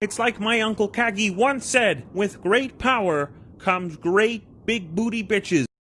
It's like my Uncle Kagi once said, with great power comes great big booty bitches.